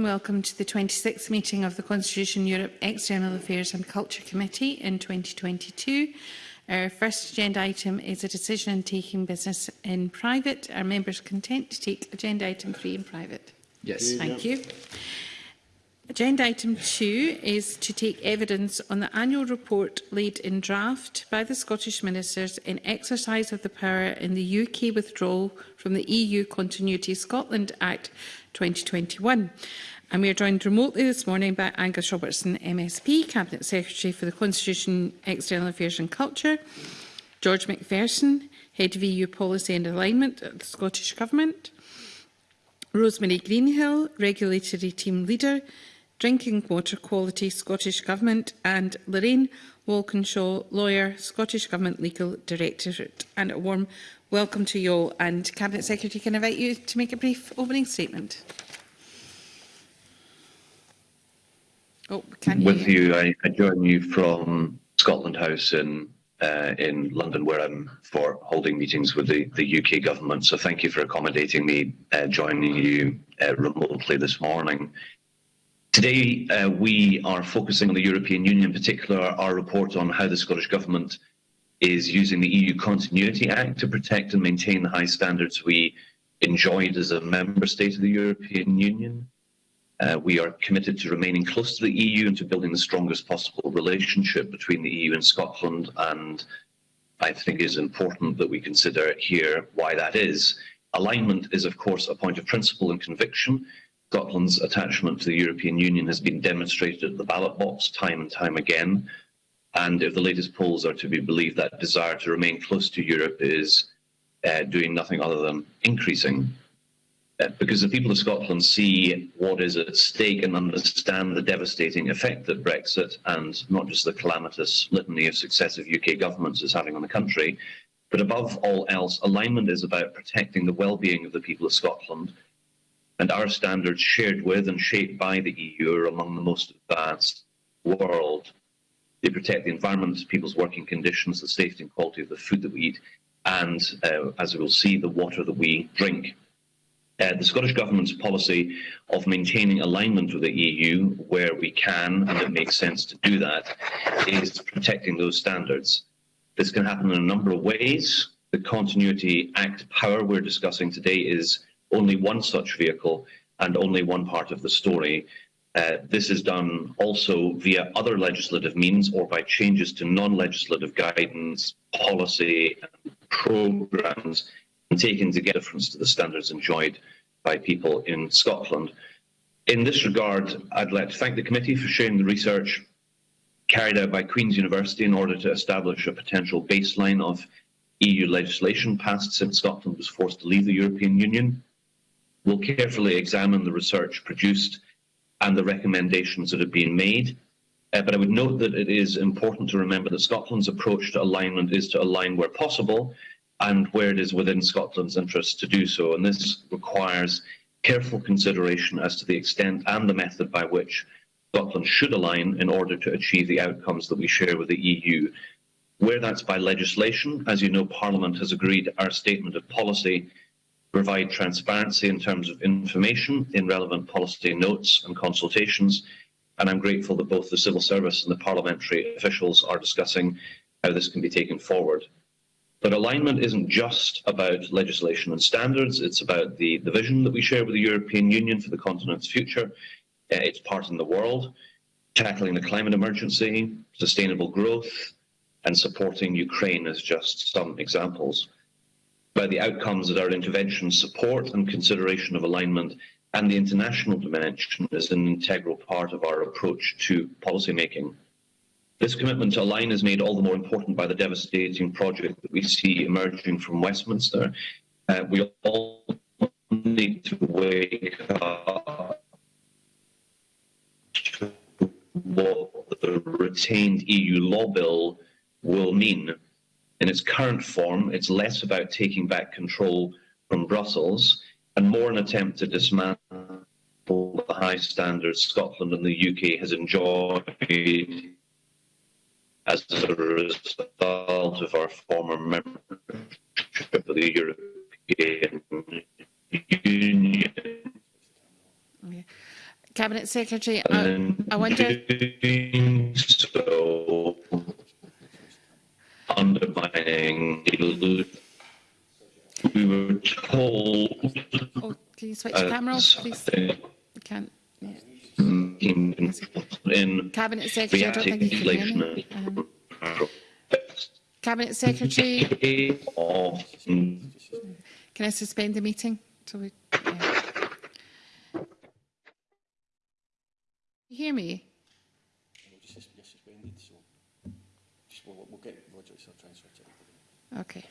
Welcome to the 26th meeting of the Constitution Europe External Affairs and Culture Committee in 2022. Our first agenda item is a decision on taking business in private. Are members content to take agenda item 3 in private? Yes. Thank you. Agenda item 2 is to take evidence on the annual report laid in draft by the Scottish Ministers in exercise of the power in the UK withdrawal from the EU Continuity Scotland Act 2021. And we are joined remotely this morning by Angus Robertson, MSP, Cabinet Secretary for the Constitution, External Affairs and Culture, George McPherson, Head of EU Policy and Alignment at the Scottish Government, Rosemary Greenhill, Regulatory Team Leader, Drinking Water Quality, Scottish Government, and Lorraine Walkinshaw, Lawyer, Scottish Government Legal Directorate. And a warm welcome to you all. And Cabinet Secretary, can I invite you to make a brief opening statement? Oh, can you? With you, I, I join you from Scotland House in uh, in London, where I'm for holding meetings with the, the UK government. So thank you for accommodating me uh, joining you uh, remotely this morning. Today, uh, we are focusing on the European Union, in particular, our report on how the Scottish Government is using the EU Continuity Act to protect and maintain the high standards we enjoyed as a member state of the European Union. Uh, we are committed to remaining close to the EU and to building the strongest possible relationship between the EU and Scotland. And I think it is important that we consider here why that is. Alignment is, of course, a point of principle and conviction. Scotland's attachment to the European Union has been demonstrated at the ballot box time and time again. And if the latest polls are to be believed, that desire to remain close to Europe is uh, doing nothing other than increasing. Because the people of Scotland see what is at stake and understand the devastating effect that Brexit and not just the calamitous litany of successive UK governments is having on the country, but above all else, alignment is about protecting the well-being of the people of Scotland and our standards shared with and shaped by the EU are among the most advanced world. They protect the environment, people's working conditions, the safety and quality of the food that we eat, and, uh, as we will see, the water that we drink. Uh, the Scottish Government's policy of maintaining alignment with the EU where we can, and it makes sense to do that, is protecting those standards. This can happen in a number of ways. The Continuity Act power we're discussing today is only one such vehicle and only one part of the story. Uh, this is done also via other legislative means or by changes to non-legislative guidance, policy and programmes taken to get difference to the standards enjoyed by people in Scotland. In this regard, I'd like to thank the committee for sharing the research carried out by Queen's University in order to establish a potential baseline of EU legislation passed since Scotland was forced to leave the European Union We will carefully examine the research produced and the recommendations that have been made. Uh, but I would note that it is important to remember that Scotland's approach to alignment is to align where possible and where it is within Scotland's interest to do so. And this requires careful consideration as to the extent and the method by which Scotland should align in order to achieve the outcomes that we share with the EU. Where that's by legislation, as you know, Parliament has agreed our statement of policy provide transparency in terms of information in relevant policy notes and consultations. And I'm grateful that both the civil service and the parliamentary officials are discussing how this can be taken forward. But alignment isn't just about legislation and standards, it's about the, the vision that we share with the European Union for the continent's future, uh, its part in the world, tackling the climate emergency, sustainable growth, and supporting Ukraine as just some examples. By the outcomes that our interventions support and consideration of alignment and the international dimension is an integral part of our approach to policymaking. This commitment to align is made all the more important by the devastating project that we see emerging from Westminster. Uh, we all need to wake up to what the retained EU law bill will mean in its current form, it's less about taking back control from Brussels and more an attempt to dismantle the high standards Scotland and the UK has enjoyed as a result of our former membership of the European Union. Cabinet Secretary, I, I wonder. so undermining we were told Oh, can you switch the camera off, please? You can't. Yeah. in, in Cabinet Secretary, I don't think you can hear me. Um, Cabinet Secretary. Can I suspend the meeting? Till we, yeah. You hear me? Okay.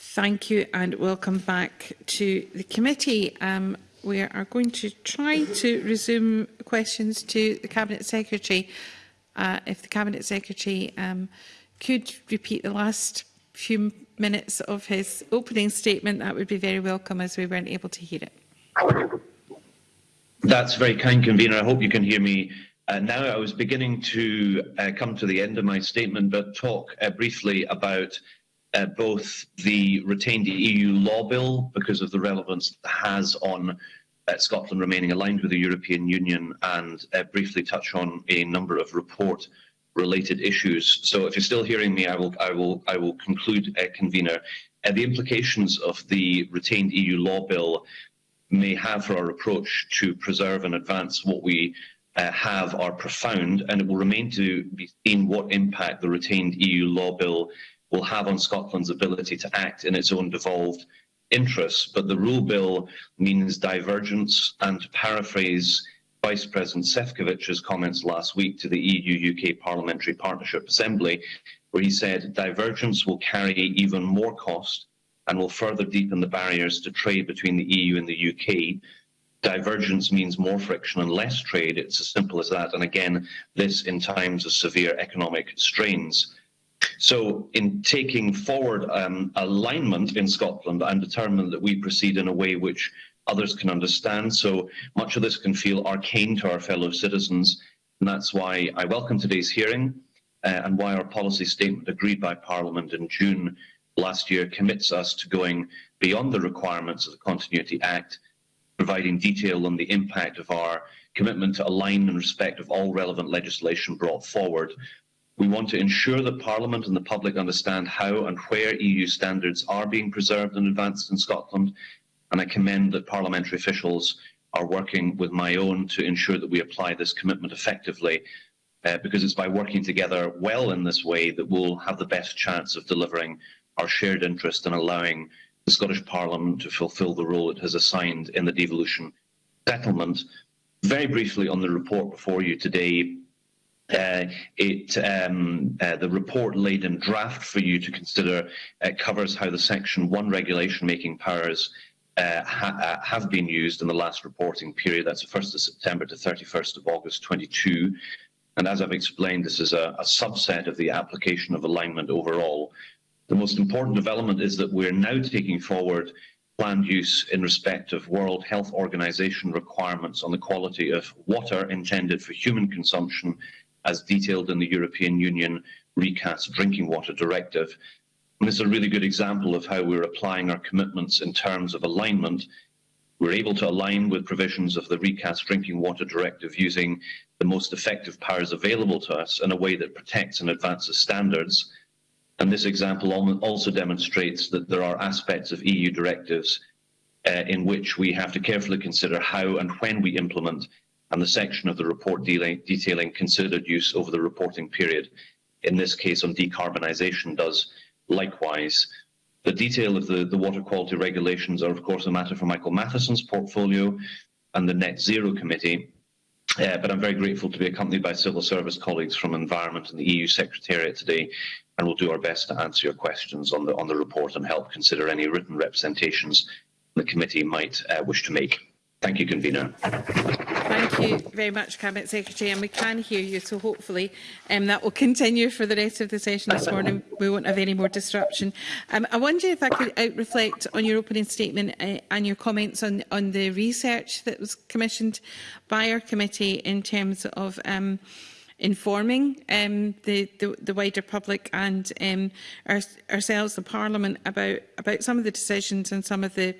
Thank you and welcome back to the committee. Um, we are going to try to resume questions to the Cabinet Secretary. Uh, if the Cabinet Secretary um, could repeat the last few minutes of his opening statement, that would be very welcome as we weren't able to hear it. That's very kind, Convener. I hope you can hear me uh, now. I was beginning to uh, come to the end of my statement, but talk uh, briefly about uh, both the retained EU law bill because of the relevance it has on uh, Scotland remaining aligned with the European Union and uh, briefly touch on a number of report related issues. So if you're still hearing me, I will, I will, I will conclude, uh, convener. Uh, the implications of the retained EU law bill may have for our approach to preserve and advance what we uh, have are profound, and it will remain to be seen what impact the retained EU law bill will have on Scotland's ability to act in its own devolved interests. But the REUL bill means divergence, and to paraphrase Vice President Sefcovic's comments last week to the EU-UK Parliamentary Partnership Assembly, where he said divergence will carry even more cost and will further deepen the barriers to trade between the EU and the UK. Divergence means more friction and less trade. It's as simple as that. And again, this in times of severe economic strains. So in taking forward um, alignment in Scotland, I'm determined that we proceed in a way which others can understand. So much of this can feel arcane to our fellow citizens. And that's why I welcome today's hearing uh, and why our policy statement agreed by Parliament in June last year commits us to going beyond the requirements of the Continuity Act, providing detail on the impact of our commitment to align in respect of all relevant legislation brought forward. We want to ensure that Parliament and the public understand how and where EU standards are being preserved and advanced in Scotland, and I commend that parliamentary officials are working with my own to ensure that we apply this commitment effectively uh, because it's by working together well in this way that we'll have the best chance of delivering our shared interest in allowing the Scottish Parliament to fulfil the role it has assigned in the devolution settlement. Very briefly on the report before you today, uh, it, um, uh, the report laid in draft for you to consider uh, covers how the Section 1 regulation making powers uh, ha uh, have been used in the last reporting period. That's the 1st of September to 31st of August 22. And as I've explained, this is a, a subset of the application of alignment overall. The most important development is that we're now taking forward planned use in respect of World Health Organization requirements on the quality of water intended for human consumption as detailed in the European Union recast drinking water directive. And this is a really good example of how we're applying our commitments in terms of alignment. We're able to align with provisions of the recast drinking water directive using the most effective powers available to us in a way that protects and advances standards. And this example also demonstrates that there are aspects of EU directives uh, in which we have to carefully consider how and when we implement, and the section of the report detailing considered use over the reporting period, in this case on decarbonisation, does likewise. The detail of the, the water quality regulations are, of course, a matter for Michael Matheson's portfolio and the Net Zero Committee. Uh, but I'm very grateful to be accompanied by civil service colleagues from Environment and the EU Secretariat today, and we'll do our best to answer your questions on the on the report and help consider any written representations the committee might uh, wish to make. Thank you, Convener. Thank you very much, Cabinet Secretary, and we can hear you, so hopefully um, that will continue for the rest of the session this morning. We won't have any more disruption. Um, I wonder if I could out reflect on your opening statement uh, and your comments on, on the research that was commissioned by our committee in terms of um, informing um, the, the, the wider public and um, our, ourselves, the Parliament, about, about some of the decisions and some of the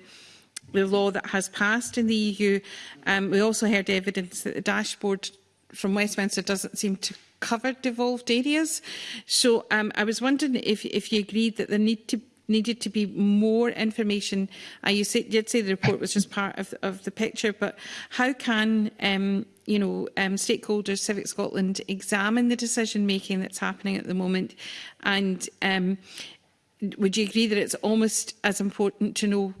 the law that has passed in the EU. Um, we also heard evidence that the dashboard from Westminster doesn't seem to cover devolved areas. So um, I was wondering if, if you agreed that there need to, needed to be more information. Uh, you say, did say the report was just part of, of the picture, but how can um, you know, um, stakeholders, Civic Scotland, examine the decision making that's happening at the moment? And um, would you agree that it's almost as important to know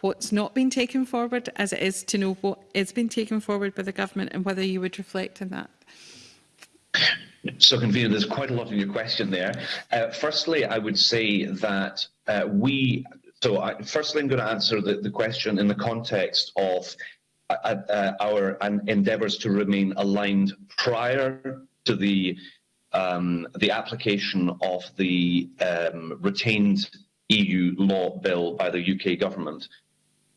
what's not been taken forward as it is to know what is being taken forward by the government and whether you would reflect on that. So, Convener, there's quite a lot in your question there. Uh, firstly, I would say that uh, we, so I, firstly, I'm going to answer the, the question in the context of uh, uh, our endeavours to remain aligned prior to the um, the application of the um, retained EU law bill by the UK government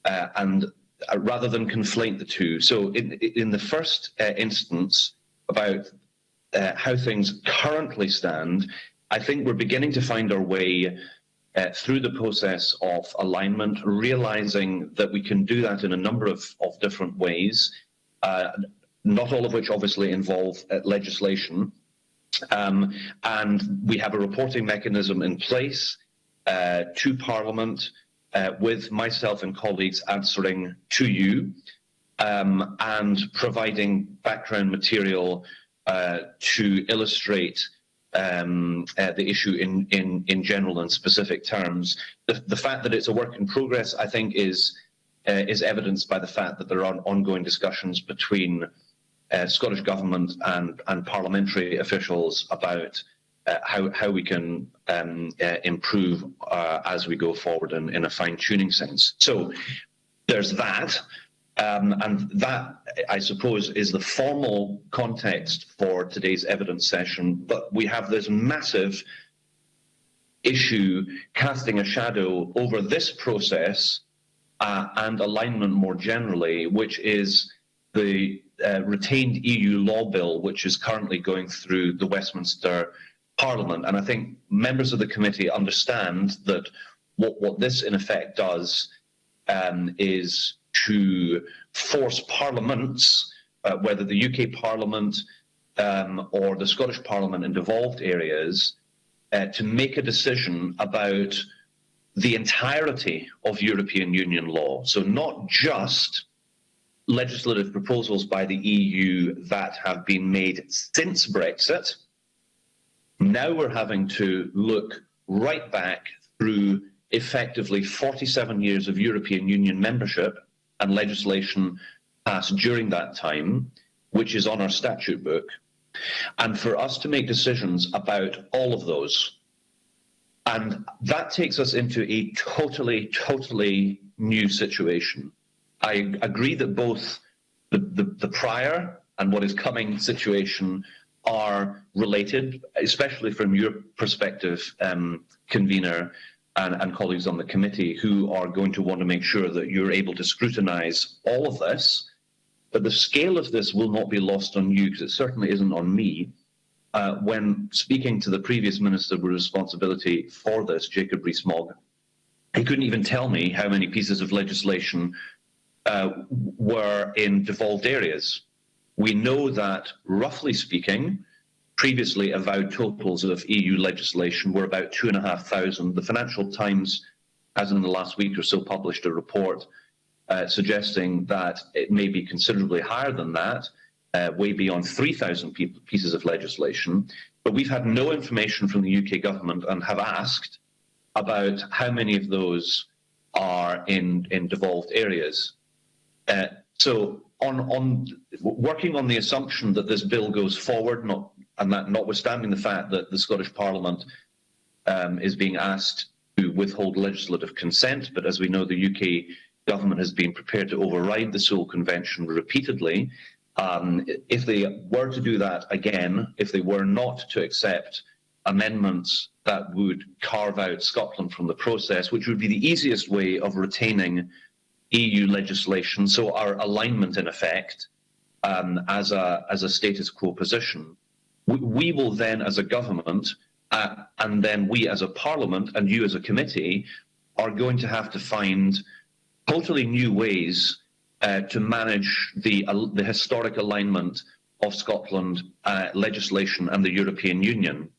uh, and uh, rather than conflate the two. So in, in the first uh, instance about uh, how things currently stand, I think we're beginning to find our way uh, through the process of alignment, realizing that we can do that in a number of, of different ways, uh, not all of which obviously involve legislation. Um, and we have a reporting mechanism in place to Parliament uh, with myself and colleagues answering to you um, and providing background material uh, to illustrate um, uh, the issue in, in, in general and specific terms. The, the fact that it's a work in progress, I think, is uh, is evidenced by the fact that there are ongoing discussions between uh, Scottish Government and, and parliamentary officials about uh, how, how we can um, uh, improve uh, as we go forward in, in a fine-tuning sense. So there's that. Um, and that, I suppose, is the formal context for today's evidence session. But we have this massive issue casting a shadow over this process uh, and alignment more generally, which is the uh, retained EU law bill, which is currently going through the Westminster Parliament. And I think members of the committee understand that what, what this in effect does um, is to force parliaments, uh, whether the UK Parliament um, or the Scottish Parliament in devolved areas, uh, to make a decision about the entirety of European Union law. So not just legislative proposals by the EU that have been made since Brexit. Now we're having to look right back through effectively 47 years of European Union membership and legislation passed during that time, which is on our statute book, and for us to make decisions about all of those. And that takes us into a totally, totally new situation. I agree that both the, the, the prior and what is coming situation are related, especially from your perspective, um, convener and, and, colleagues on the committee who are going to want to make sure that you're able to scrutinise all of this. But the scale of this will not be lost on you because it certainly isn't on me. Uh, when speaking to the previous minister with responsibility for this, Jacob Rees-Mogg, he couldn't even tell me how many pieces of legislation uh, were in devolved areas. We know that, roughly speaking, previously avowed totals of EU legislation were about 2,500. The Financial Times as in the last week or so published a report uh, suggesting that it may be considerably higher than that, uh, way beyond 3,000 pieces of legislation. But we've had no information from the UK government and have asked about how many of those are in, in devolved areas. Uh, so on, on working on the assumption that this bill goes forward, not, and that notwithstanding the fact that the Scottish Parliament um, is being asked to withhold legislative consent, but as we know, the UK government has been prepared to override the Sewel Convention repeatedly. Um, if they were to do that again, if they were not to accept amendments that would carve out Scotland from the process, which would be the easiest way of retaining EU legislation, so our alignment in effect um, as, a, as a status quo position. We, we will then, as a government, uh, and then we as a parliament and you as a committee are going to have to find totally new ways uh, to manage the, uh, the historic alignment of Scotland uh, legislation and the European Union.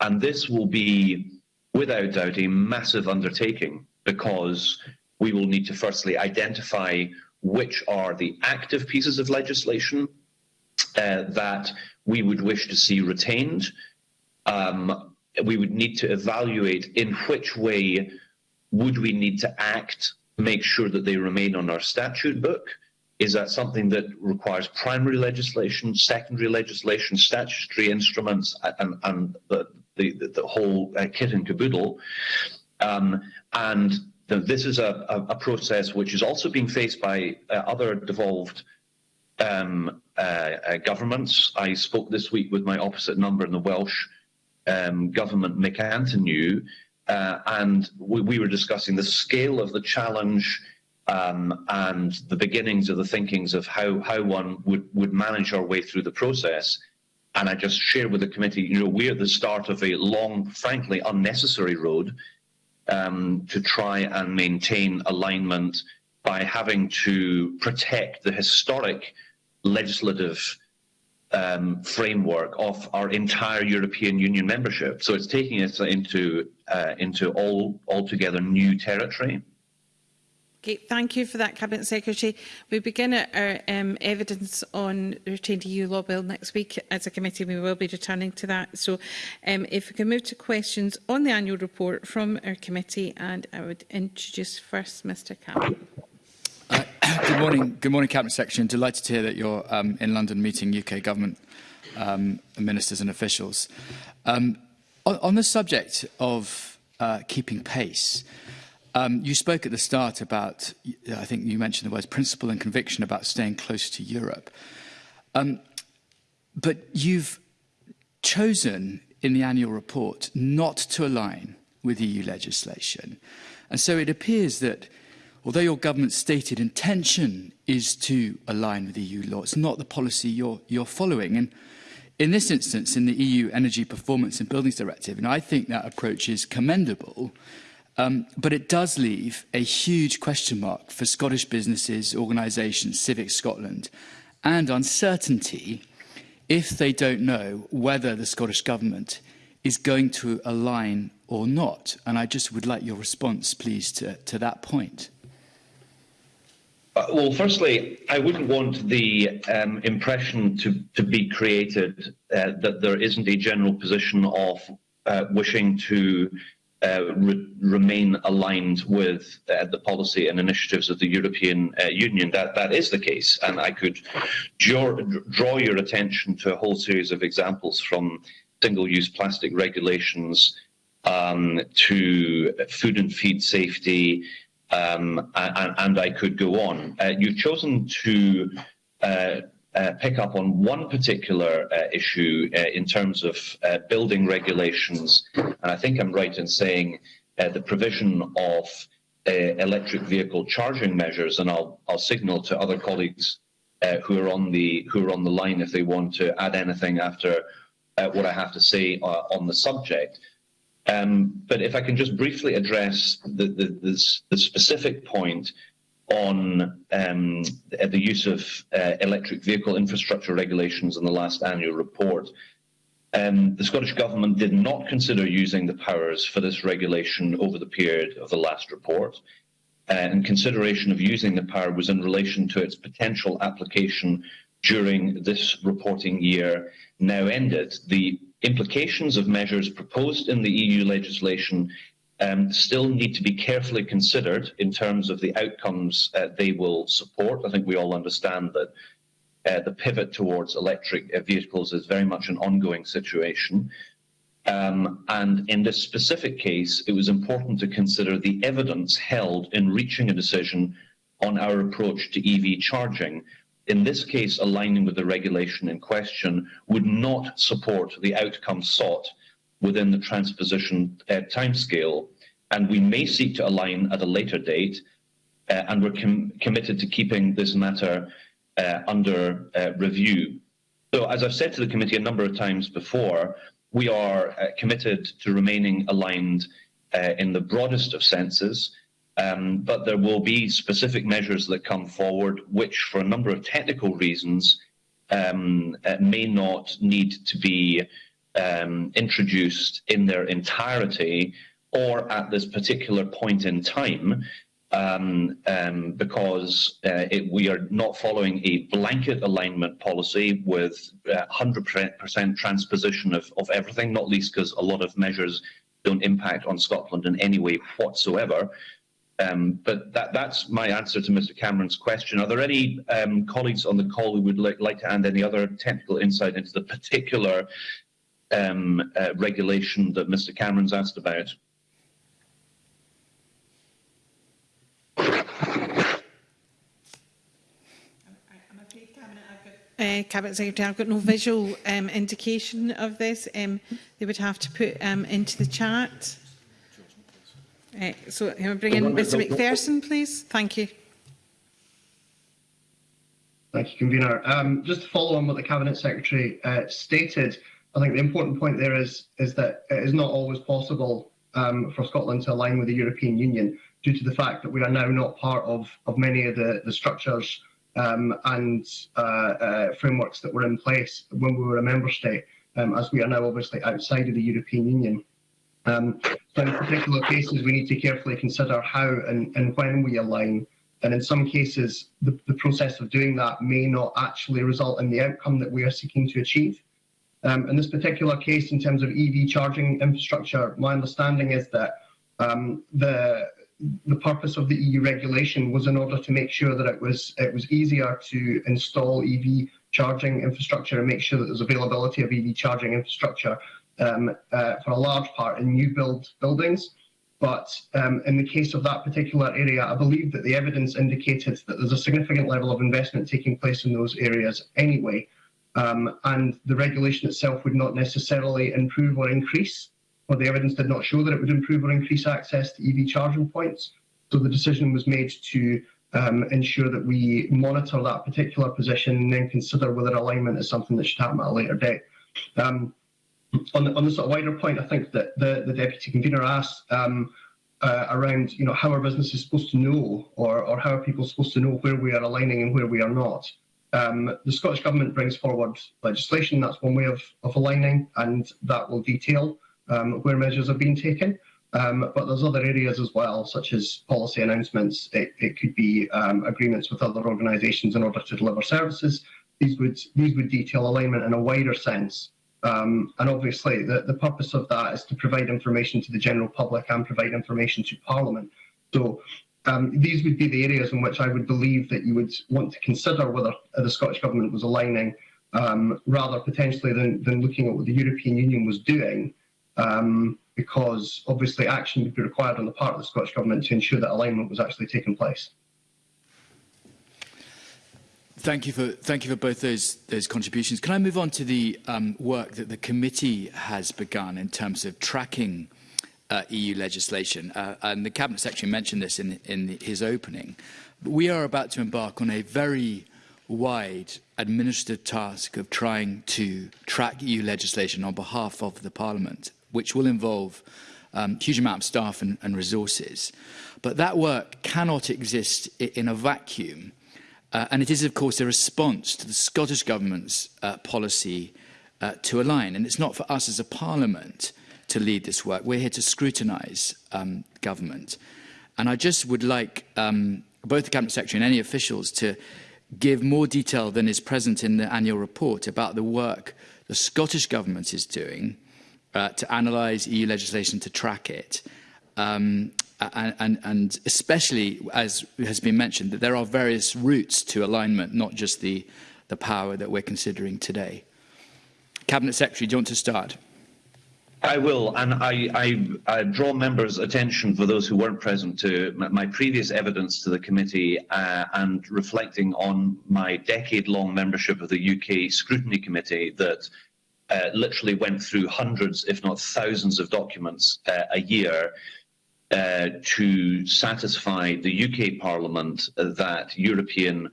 And this will be, without doubt, a massive undertaking because we will need to firstly identify which are the active pieces of legislation uh, that we would wish to see retained. Um, we would need to evaluate in which way would we need to act, make sure that they remain on our statute book. Is that something that requires primary legislation, secondary legislation, statutory instruments, and, and the, the, the, whole uh, kit and caboodle? Um, and this is a, a, a, process which is also being faced by uh, other devolved um, uh, uh, governments. I spoke this week with my opposite number in the Welsh um, government, Mick Antoniw, uh, and we, we, were discussing the scale of the challenge um, and the beginnings of the thinkings of how, how one would, would manage our way through the process. And I just share with the committee, you know, we're at the start of a long, frankly, unnecessary road um, to try and maintain alignment by having to protect the historic legislative um, framework of our entire European Union membership. So it's taking us into uh, into all altogether new territory. Okay, thank you for that, Cabinet Secretary. We begin our um, evidence on retained EU law bill next week as a committee. We will be returning to that. So um, if we can move to questions on the annual report from our committee, and I would introduce first Mr Campbell. Uh, good morning, good morning, Cabinet Secretary. I'm delighted to hear that you're um, in London meeting UK government um, ministers and officials. Um, on, on the subject of uh, keeping pace, uh, Um, you spoke at the start about, I think you mentioned the words principle and conviction about staying close to Europe. Um, but you've chosen in the annual report not to align with EU legislation. And so it appears that although your government's stated intention is to align with EU law, it's not the policy you're, you're following. And in this instance, in the EU Energy Performance and Buildings Directive, and I think that approach is commendable Um, but it does leave a huge question mark for Scottish businesses, organisations, Civic Scotland, and uncertainty if they don't know whether the Scottish Government is going to align or not. And I just would like your response, please, to, to that point. Uh, well, firstly, I wouldn't want the um, impression to, to be created uh, that there isn't a general position of uh, wishing to uh, re remain aligned with uh, the policy and initiatives of the European uh, Union. That that is the case, and I could draw, your attention to a whole series of examples from single-use plastic regulations um, to food and feed safety, um, and, and, I could go on. Uh, you've chosen to uh, uh, pick up on one particular uh, issue uh, in terms of uh, building regulations, and I think I'm right in saying the provision of electric vehicle charging measures, and I'll, I'll signal to other colleagues who are on the who are on the line if they want to add anything after what I have to say on the subject. Um, but if I can just briefly address the, the, the, the specific point on um, the use of uh, electric vehicle infrastructure regulations in the last annual report, um, the Scottish Government did not consider using the powers for this regulation over the period of the last report. Uh, and consideration of using the power was in relation to its potential application during this reporting year now ended. The implications of measures proposed in the EU legislation um, still need to be carefully considered in terms of the outcomes uh, they will support. I think we all understand that uh, the pivot towards electric uh, vehicles is very much an ongoing situation. Um, and in this specific case, it was important to consider the evidence held in reaching a decision on our approach to EV charging, in this case, aligning with the regulation in question, would not support the outcome sought within the transposition uh, timescale. And we may seek to align at a later date, uh, and we're com committed to keeping this matter uh, under uh, review. So, as I've said to the committee a number of times before, we are uh, committed to remaining aligned uh, in the broadest of senses. Um, but there will be specific measures that come forward, which, for a number of technical reasons, um, may not need to be um, introduced in their entirety or at this particular point in time. Um, um, because uh, it, we are not following a blanket alignment policy with 100% uh, transposition of, of everything, not least because a lot of measures don't impact on Scotland in any way whatsoever. Um, but that, that's my answer to Mr Cameron's question. Are there any um, colleagues on the call who would like, like, to add any other technical insight into the particular um, uh, regulation that Mr. Cameron's asked about. Uh, Cabinet Secretary, I've got no visual um, indication of this. Um, they would have to put um, into the chat. Uh, so can we bring in Mr McPherson, please? Thank you. Thank you, Convener. Um, just to follow on what the Cabinet Secretary uh, stated, I think the important point there is, is that it is not always possible um, for Scotland to align with the European Union due to the fact that we are now not part of, of many of the, the structures um, and uh, uh, frameworks that were in place when we were a member state, um, as we are now obviously outside of the European Union. Um, so in particular cases, we need to carefully consider how and, and when we align. And in some cases, the, the process of doing that may not actually result in the outcome that we are seeking to achieve. Um, in this particular case, in terms of EV charging infrastructure, my understanding is that um, the the purpose of the EU regulation was in order to make sure that it was it was easier to install EV charging infrastructure and make sure that there's availability of EV charging infrastructure um, uh, for a large part in new build buildings. But um, in the case of that particular area, I believe that the evidence indicated that there's a significant level of investment taking place in those areas anyway. Um, and the regulation itself would not necessarily improve or increase, or the evidence did not show that it would improve or increase access to EV charging points. So the decision was made to um, ensure that we monitor that particular position and then consider whether alignment is something that should happen at a later date. Um, on, the, on the sort of wider point, I think that the, the deputy convener asked um, uh, around, you know, how are businesses supposed to know, or, or how are people supposed to know where we are aligning and where we are not. Um, the Scottish Government brings forward legislation, that's one way of, of aligning, and that will detail um, where measures have been taken. Um, but there's other areas as well, such as policy announcements. It, it could be um, agreements with other organisations in order to deliver services. These would these would detail alignment in a wider sense. Um, and obviously, the, the purpose of that is to provide information to the general public and provide information to Parliament. So um, these would be the areas in which I would believe that you would want to consider whether the Scottish Government was aligning, um, rather potentially than, than looking at what the European Union was doing. Um, because obviously action would be required on the part of the Scottish Government to ensure that alignment was actually taking place. Thank you for thank you for both those those contributions. Can I move on to the um, work that the committee has begun in terms of tracking uh, EU legislation. Uh, and the Cabinet Secretary mentioned this in, in his opening. But we are about to embark on a very wide administrative task of trying to track EU legislation on behalf of the Parliament, which will involve um, huge amount of staff and, and resources. But that work cannot exist in a vacuum. Uh, and it is, of course, a response to the Scottish Government's uh, policy uh, to align. And it's not for us as a Parliament to lead this work. We're here to scrutinize um, government. And I just would like um, both the Cabinet Secretary and any officials to give more detail than is present in the annual report about the work the Scottish Government is doing uh, to analyse EU legislation to track it. Um, and, and, and especially, as has been mentioned, that there are various routes to alignment, not just the, the power that we're considering today. Cabinet Secretary, do you want to start? I will, and I, I, I, draw members' attention for those who weren't present to my previous evidence to the committee uh, and reflecting on my decade-long membership of the UK Scrutiny Committee that uh, literally went through hundreds, if not thousands, of documents uh, a year uh, to satisfy the UK Parliament that European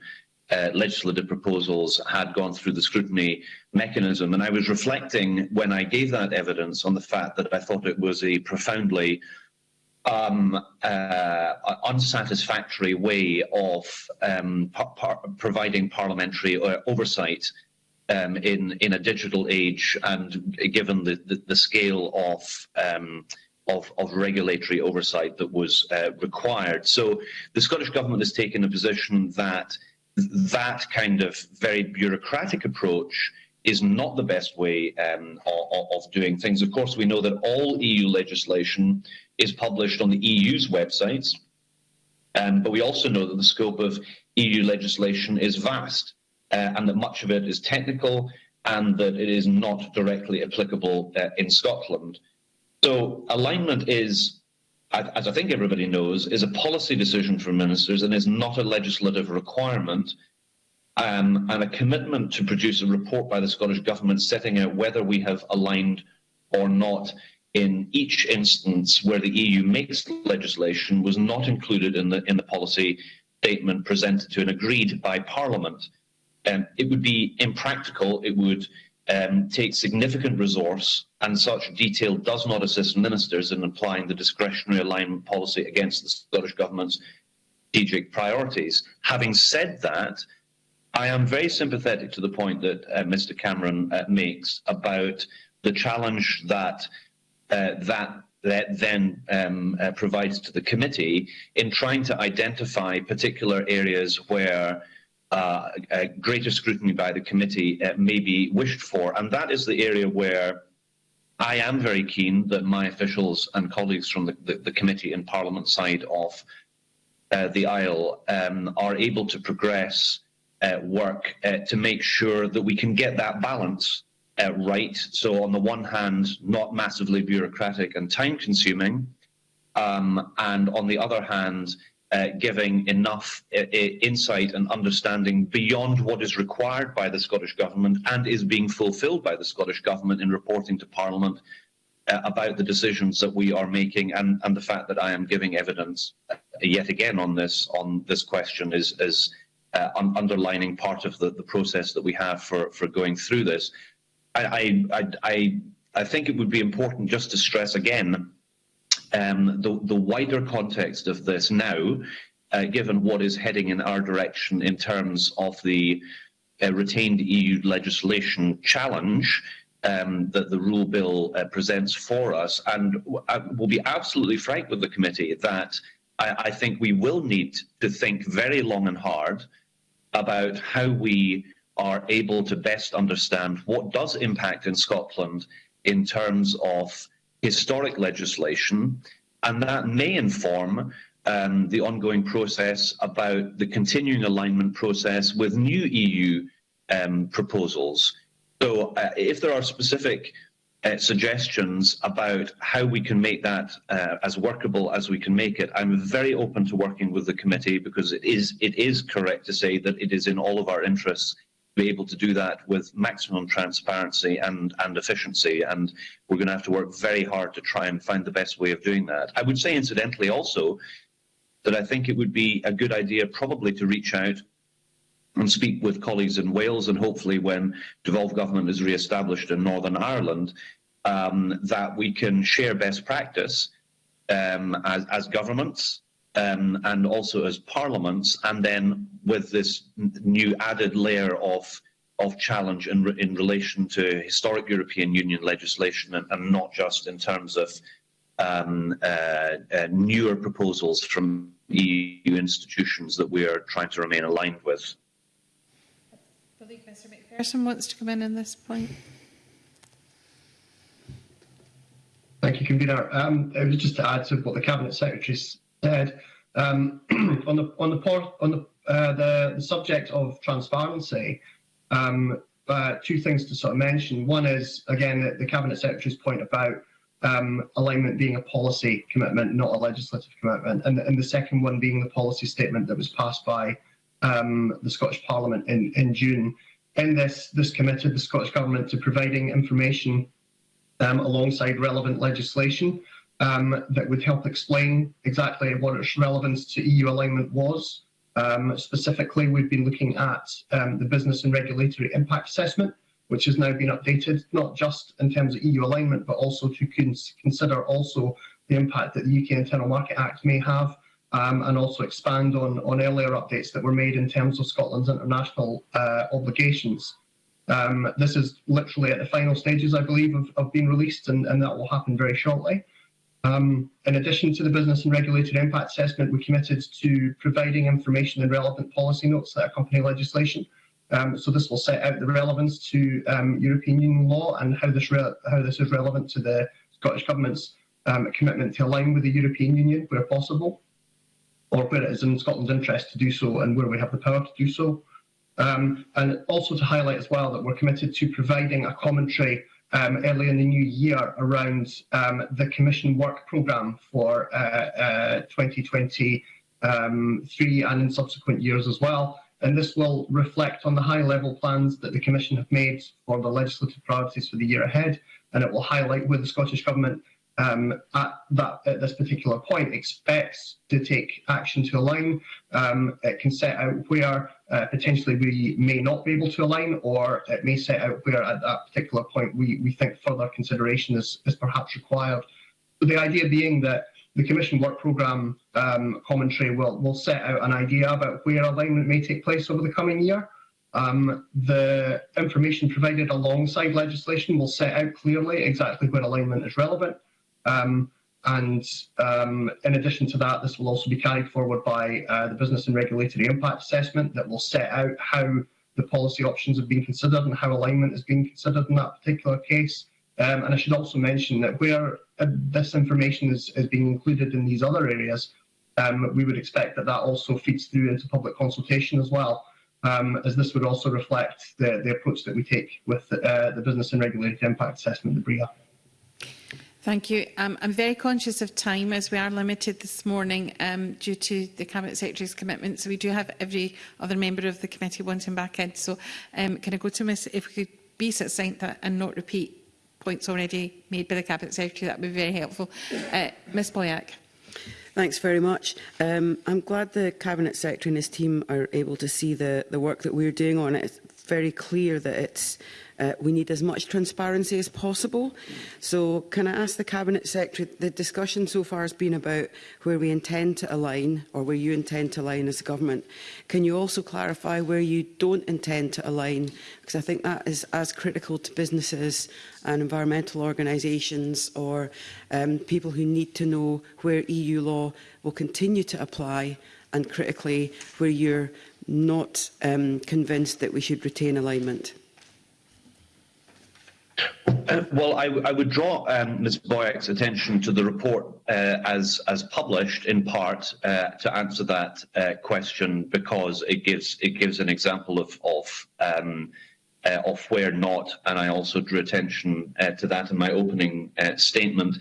uh, legislative proposals had gone through the scrutiny mechanism. And I was reflecting when I gave that evidence on the fact that I thought it was a profoundly um, uh, unsatisfactory way of um, par providing parliamentary uh, oversight um, in in a digital age and given the the, the scale of um, of, of regulatory oversight that was uh, required. So the Scottish Government has taken a position that that kind of very bureaucratic approach is not the best way um, of, of, doing things. Of course, we know that all EU legislation is published on the EU's websites, um, but we also know that the scope of EU legislation is vast uh, and that much of it is technical and that it is not directly applicable uh, in Scotland. So alignment is, as I think everybody knows, is a policy decision for ministers and is not a legislative requirement um, and a commitment to produce a report by the Scottish Government setting out whether we have aligned or not in each instance where the EU makes legislation was not included in the in the policy statement presented to and agreed by Parliament um, it would be impractical. It would um, take significant resource, and such detail does not assist ministers in applying the discretionary alignment policy against the Scottish Government's strategic priorities. Having said that, I am very sympathetic to the point that uh, Mr Cameron uh, makes about the challenge that uh, that that then um, uh, provides to the committee in trying to identify particular areas where uh, greater scrutiny by the committee uh, may be wished for. And that is the area where I am very keen that my officials and colleagues from the, the, the committee and Parliament side of uh, the aisle um, are able to progress uh, work uh, to make sure that we can get that balance uh, right. So on the one hand, not massively bureaucratic and time consuming, um, and on the other hand, uh, giving enough uh, insight and understanding beyond what is required by the Scottish Government and is being fulfilled by the Scottish Government in reporting to Parliament uh, about the decisions that we are making and, and the fact that I am giving evidence uh, yet again on this on this question is, is uh, un underlining part of the, the process that we have for, for going through this. I, I, I, I think it would be important just to stress again um, the, the wider context of this now, uh, given what is heading in our direction in terms of the uh, retained EU legislation challenge um, that the REUL bill uh, presents for us. And I will be absolutely frank with the committee that I, I think we will need to think very long and hard about how we are able to best understand what does impact in Scotland in terms of historic legislation, and that may inform um, the ongoing process about the continuing alignment process with new EU um, proposals. So uh, if there are specific uh, suggestions about how we can make that uh, as workable as we can make it. I'm very open to working with the committee because it is it is correct to say that it is in all of our interests to be able to do that with maximum transparency and, and efficiency. And we're going to have to work very hard to try and find the best way of doing that. I would say, incidentally, also, that I think it would be a good idea probably to reach out and speak with colleagues in Wales and hopefully when devolved government is re-established in Northern Ireland, um, that we can share best practice um, as, as governments um, and also as parliaments, and then with this new added layer of of challenge in, re in relation to historic European Union legislation and, and not just in terms of um, uh, uh, newer proposals from EU institutions that we are trying to remain aligned with. Mr wants to come in on this point. Thank you, Convener. Um, it was just to add to what the Cabinet Secretary said, um, on the on the on the, uh, the, the subject of transparency, um, uh, two things to sort of mention. One is again the, the cabinet secretary's point about um, alignment being a policy commitment, not a legislative commitment, and, and the second one being the policy statement that was passed by um, the Scottish Parliament in in June. In this, this committed the Scottish Government to providing information um, alongside relevant legislation um, that would help explain exactly what its relevance to EU alignment was. Um, specifically, we've been looking at um, the business and regulatory impact assessment, which has now been updated, not just in terms of EU alignment, but also to cons consider also the impact that the UK Internal Market Act may have, um, and also expand on, on earlier updates that were made in terms of Scotland's international uh, obligations. Um, this is literally at the final stages, I believe, of, of being released, and, and that will happen very shortly. Um, in addition to the business and regulated impact assessment, we committed to providing information and relevant policy notes that accompany legislation. Um, so this will set out the relevance to um, European Union law and how this, how this is relevant to the Scottish Government's um, commitment to align with the European Union where possible, or where it is in Scotland's interest to do so and where we have the power to do so. Um, and also to highlight as well that we're committed to providing a commentary um, early in the new year around um, the Commission work programme for uh, uh, 2023 um, and in subsequent years as well. And this will reflect on the high level plans that the Commission have made for the legislative priorities for the year ahead. And it will highlight where the Scottish Government um, at that at this particular point expects to take action to align. Um, it can set out where uh, potentially we may not be able to align, or it may set out where at that particular point we, we think further consideration is, is perhaps required. The idea being that the Commission Work Programme um, commentary will, will set out an idea about where alignment may take place over the coming year. Um, the information provided alongside legislation will set out clearly exactly where alignment is relevant. Um, and um, in addition to that, this will also be carried forward by uh, the Business and Regulatory Impact Assessment that will set out how the policy options have been considered and how alignment is being considered in that particular case. Um, and I should also mention that where uh, this information is, is being included in these other areas, um, we would expect that that also feeds through into public consultation as well. um, as this would also reflect the, the approach that we take with uh, the Business and Regulatory Impact Assessment, the BRIA. Thank you. Um, I'm very conscious of time as we are limited this morning um, due to the Cabinet Secretary's commitment. So we do have every other member of the committee wanting back in. So um, can I go to Ms if we could be succinct and not repeat points already made by the Cabinet Secretary, that would be very helpful. Uh, Ms Boyack. Thanks very much. Um, I'm glad the Cabinet Secretary and his team are able to see the, the work that we're doing on it very clear that it's uh, we need as much transparency as possible. So can I ask the Cabinet Secretary, the discussion so far has been about where we intend to align or where you intend to align as a government. Can you also clarify where you don't intend to align? Because I think that is as critical to businesses and environmental organisations or um, people who need to know where EU law will continue to apply and critically where you're not um, convinced that we should retain alignment. Uh, well, I, I would draw um, Ms. Boyack's attention to the report uh, as as published, in part, uh, to answer that uh, question because it gives it gives an example of of um, uh, of where not, and I also drew attention uh, to that in my opening statement.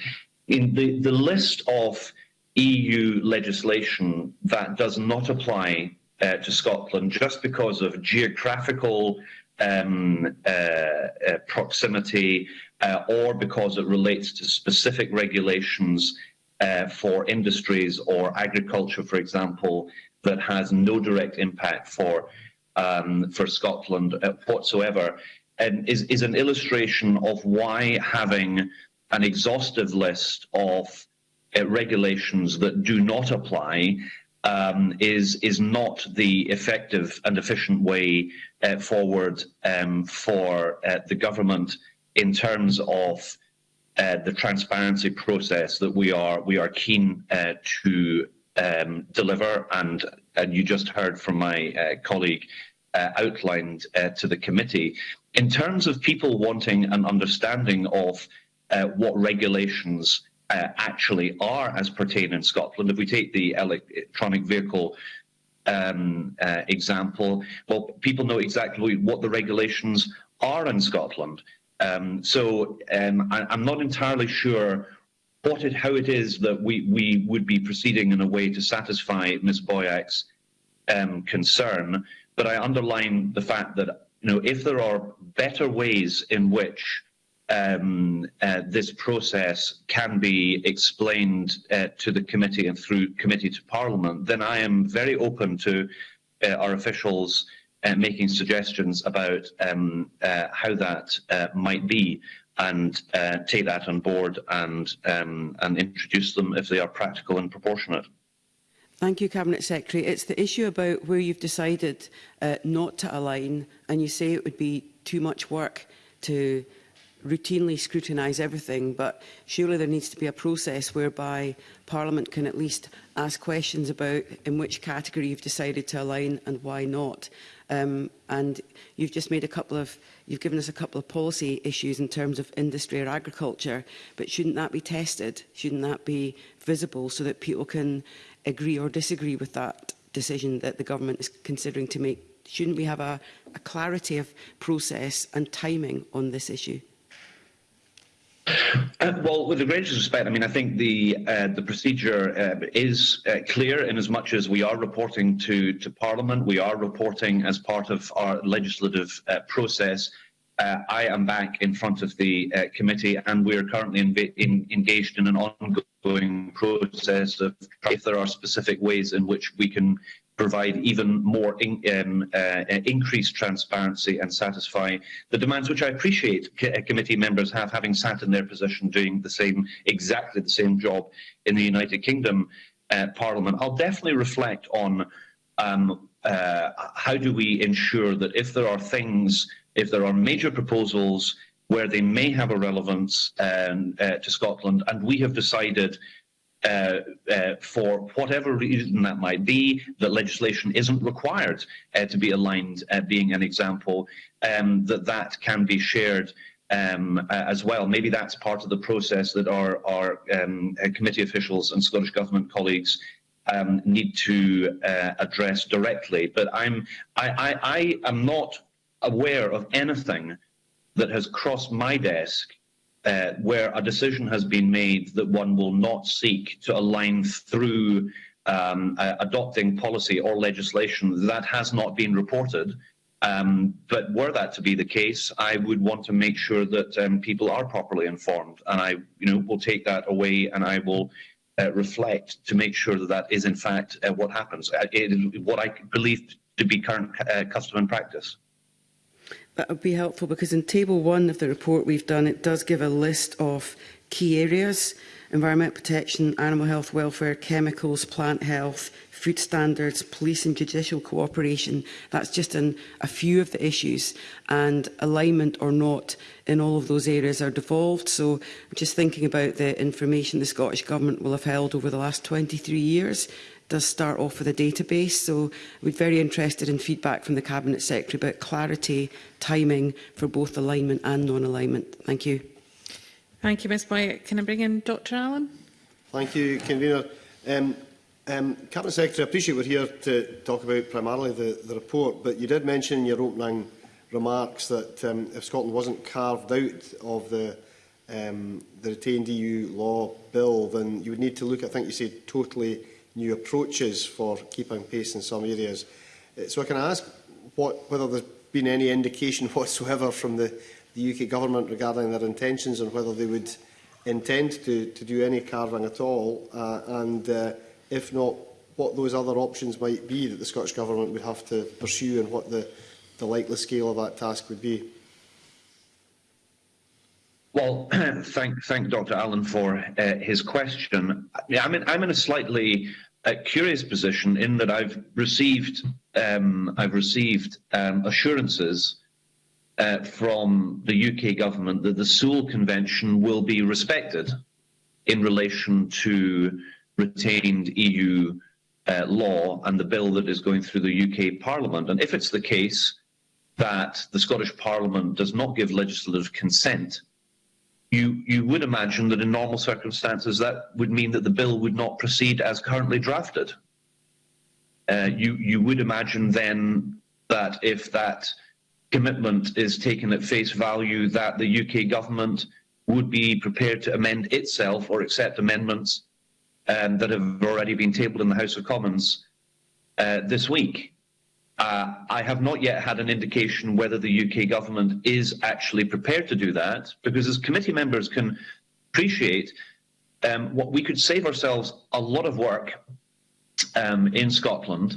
In the the list of EU legislation that does not apply to Scotland just because of geographical um, uh, uh, proximity uh, or because it relates to specific regulations uh, for industries or agriculture, for example, that has no direct impact for um, for Scotland uh, whatsoever, and is, is an illustration of why having an exhaustive list of uh, regulations that do not apply um, is is not the effective and efficient way uh, forward um, for uh, the government in terms of uh, the transparency process that we are we are keen uh, to um, deliver. And and you just heard from my uh, colleague uh, outlined to the committee. In terms of people wanting an understanding of what regulations uh, actually are as pertain in Scotland. If we take the electronic vehicle um, uh, example, well, people know exactly what the regulations are in Scotland. Um, so um, I, I'm not entirely sure what it, how it is that we, we would be proceeding in a way to satisfy Ms Boyack's um, concern, but I underline the fact that you know if there are better ways in which um, uh, this process can be explained uh, to the committee and through committee to parliament, then I am very open to uh, our officials uh, making suggestions about um, uh, how that uh, might be and take that on board and, um, and introduce them if they are practical and proportionate. Thank you, Cabinet Secretary. It's the issue about where you've decided not to align and you say it would be too much work to routinely scrutinise everything, but surely there needs to be a process whereby Parliament can at least ask questions about in which category you've decided to align and why not. Um, and you've just made a couple of, you've given us a couple of policy issues in terms of industry or agriculture, but shouldn't that be tested? Shouldn't that be visible so that people can agree or disagree with that decision that the government is considering to make? Shouldn't we have a, a clarity of process and timing on this issue? Uh, well, with the greatest respect, I mean, I think the uh, the procedure uh, is uh, clear in as much as we are reporting to to Parliament, we are reporting as part of our legislative uh, process. I am back in front of the committee, and we are currently in, engaged in an ongoing process of if there are specific ways in which we can provide even more in, um, uh, increased transparency and satisfy the demands which I appreciate uh, committee members have, having sat in their position doing the same, exactly the same job in the United Kingdom uh, Parliament. I'll definitely reflect on um, uh, how do we ensure that if there are things, if there are major proposals where they may have a relevance um, uh, to Scotland, and we have decided uh, uh, for whatever reason that might be, that legislation isn't required uh, to be aligned, uh, being an example, um, that that can be shared um, uh, as well. Maybe that's part of the process that our, our um, committee officials and Scottish Government colleagues um, need to address directly. But I'm, I, I, I am not aware of anything that has crossed my desk uh, where a decision has been made that one will not seek to align through um, uh, adopting policy or legislation that has not been reported. Um, but were that to be the case, I would want to make sure that um, people are properly informed, and I, you know, will take that away and I will uh, reflect to make sure that that is in fact uh, what happens. Uh, it is what I believe to be current uh, custom and practice. that would be helpful because in Table 1 of the report we've done, it does give a list of key areas, environment protection, animal health, welfare, chemicals, plant health, food standards, police and judicial cooperation. That's just in a few of the issues and alignment or not in all of those areas are devolved. So I'm just thinking about the information the Scottish Government will have held over the last 23 years does start off with a database. So we'd very interested in feedback from the Cabinet Secretary about clarity, timing for both alignment and non-alignment. Thank you. Thank you, Ms Myatt. Can I bring in Dr Allen? Thank you, Convener. Um, um, Cabinet Secretary, I appreciate we're here to talk about primarily the, the report, but you did mention in your opening remarks that um, if Scotland wasn't carved out of the um, the retained EU law bill, then you would need to look, I think you said, totally new approaches for keeping pace in some areas. Uh, so I can ask what, whether there's been any indication whatsoever from the, the UK government regarding their intentions and whether they would intend to, to do any carving at all, uh, and uh, if not, what those other options might be that the Scottish Government would have to pursue and what the, the likely scale of that task would be. Well, thank, thank Dr. Allen for uh, his question. Yeah, I'm in, I'm in a slightly uh, curious position in that I've received um, I've received um, assurances uh, from the UK government that the Sewel Convention will be respected in relation to retained EU uh, law and the bill that is going through the UK Parliament. And if it's the case that the Scottish Parliament does not give legislative consent, you, you would imagine that in normal circumstances that would mean that the bill would not proceed as currently drafted. Uh, you, you would imagine then that if that commitment is taken at face value, that the UK government would be prepared to amend itself or accept amendments um, that have already been tabled in the House of Commons uh, this week. Uh, I have not yet had an indication whether the UK government is actually prepared to do that, because as committee members can appreciate, um, what we could save ourselves a lot of work um, in Scotland,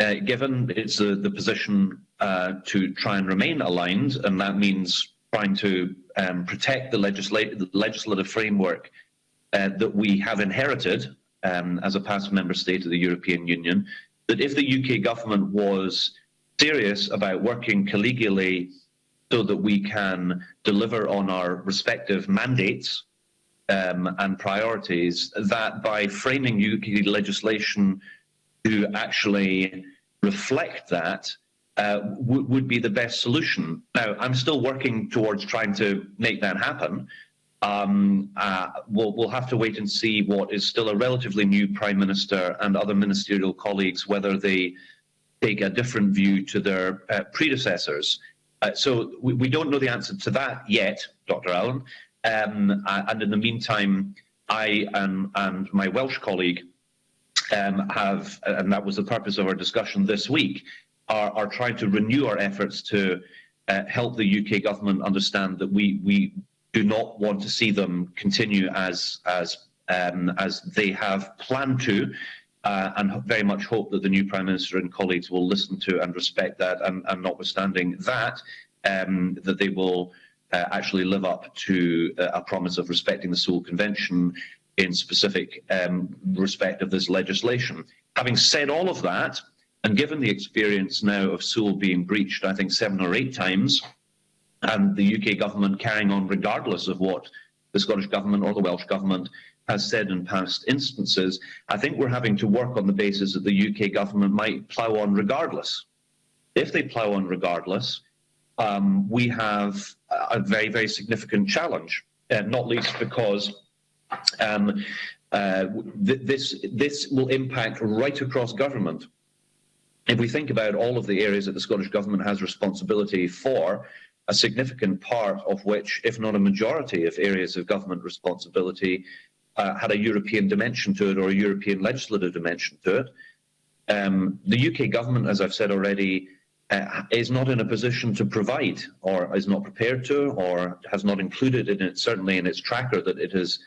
uh, given it's uh, the position uh, to try and remain aligned, and that means trying to um, protect the, the legislative framework uh, that we have inherited um, as a past member state of the European Union, that if the UK government was serious about working collegially so that we can deliver on our respective mandates um, and priorities, that by framing UK legislation to actually reflect that uh, would be the best solution. Now, I'm still working towards trying to make that happen, um, uh, we'll, we'll have to wait and see what is still a relatively new Prime Minister and other ministerial colleagues, whether they take a different view to their uh, predecessors. Uh, so we, we, don't know the answer to that yet, Dr. Allen. Um, and in the meantime, I and, and my Welsh colleague um, have, and that was the purpose of our discussion this week, are, are trying to renew our efforts to uh, help the UK government understand that we, we do not want to see them continue as as um, as they have planned to, uh, and very much hope that the new Prime Minister and colleagues will listen to and respect that, and, and notwithstanding that, um, that they will uh, actually live up to uh, a promise of respecting the Sewel Convention in specific um, respect of this legislation. Having said all of that, and given the experience now of Seoul being breached, I think seven or eight times, and the UK government carrying on regardless of what the Scottish government or the Welsh government has said in past instances, I think we're having to work on the basis that the UK government might plough on regardless. If they plough on regardless, um, we have a very, very significant challenge, uh, not least because um, uh, th this, this will impact right across government. If we think about all of the areas that the Scottish Government has responsibility for, a significant part of which, if not a majority of areas of government responsibility, uh, had a European dimension to it or a European legislative dimension to it. Um, the UK government, as I've said already, uh, is not in a position to provide or is not prepared to or has not included in it, certainly in its tracker that it is,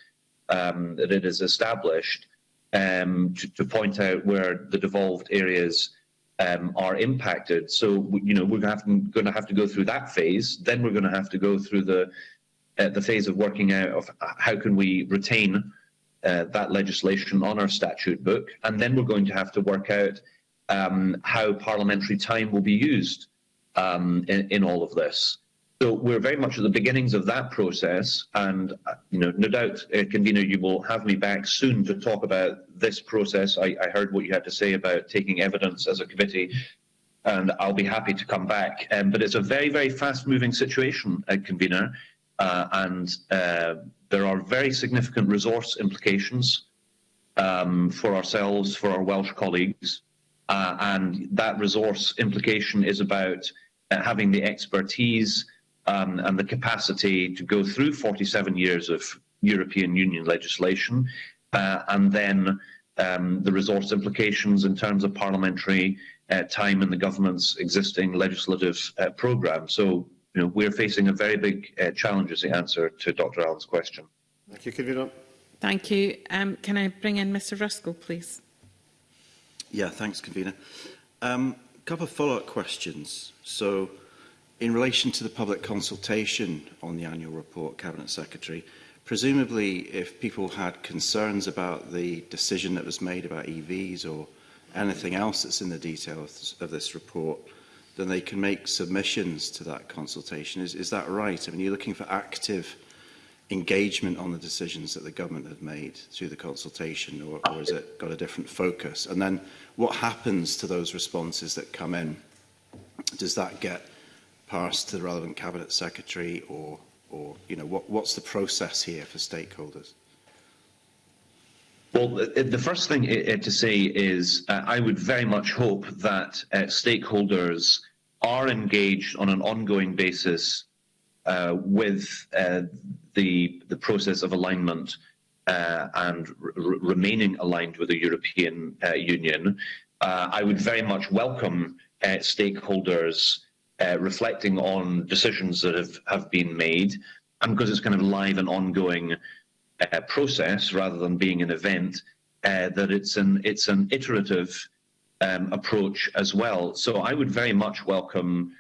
um, that it is established um, to, to, point out where the devolved areas um, are impacted. So, you know, we're going to have to go through that phase. Then we're going to have to go through the uh, the phase of working out of how can we retain uh, that legislation on our statute book, and then we're going to have to work out um, how parliamentary time will be used um, in, in, all of this. So we're very much at the beginnings of that process, and uh, you know, no doubt, uh, convener, you will have me back soon to talk about this process. I, I heard what you had to say about taking evidence as a committee, and I'll be happy to come back. Um, but it's a very, very fast-moving situation, uh, convener. Uh, and uh, there are very significant resource implications um, for ourselves, for our Welsh colleagues, uh, and that resource implication is about uh, having the expertise um, and the capacity to go through 47 years of European Union legislation, uh, and then um, the resource implications in terms of parliamentary uh, time in the government's existing legislative programme. So you know, we're facing a very big uh, challenge as the answer to Dr Allen's question. Thank you, Convener. Thank you. Um, can I bring in Mr Ruskell, please? Yeah, thanks, Convener. A um, couple of follow-up questions. So, In relation to the public consultation on the annual report, Cabinet Secretary, presumably if people had concerns about the decision that was made about EVs or anything else that's in the details of this report, then they can make submissions to that consultation. Is, is that right? I mean, you're looking for active engagement on the decisions that the government had made through the consultation, or, or has it got a different focus? And then what happens to those responses that come in? Does that get passed to the relevant cabinet secretary, or, or you know, what, what's the process here for stakeholders? Well, the first thing to say is uh, I would very much hope that uh, stakeholders are engaged on an ongoing basis uh, with uh, the, the process of alignment uh, and remaining aligned with the European uh, Union. I would very much welcome stakeholders reflecting on decisions that have, have been made and because it's kind of live and ongoing uh, process rather than being an event, uh, that it's an it's an iterative um, approach as well. So I would very much welcome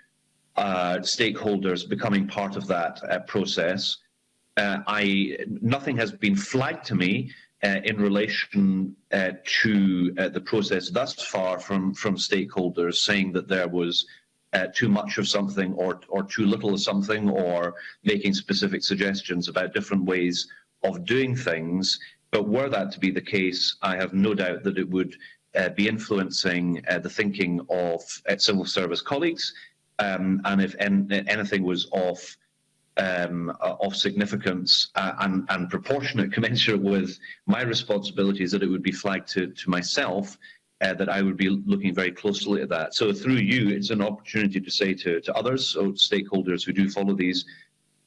uh, stakeholders becoming part of that uh, process. Uh, I nothing has been flagged to me uh, in relation to the process thus far from from stakeholders saying that there was uh, too much of something or, or too little of something or making specific suggestions about different ways of doing things. But were that to be the case, I have no doubt that it would uh, be influencing uh, the thinking of uh, civil service colleagues. Um, and if en anything was of um, of significance uh, and, and, proportionate, commensurate with my responsibilities, that it would be flagged to, to myself, uh, that I would be looking very closely at that. So through you, it's an opportunity to say to, to others, so stakeholders who do follow these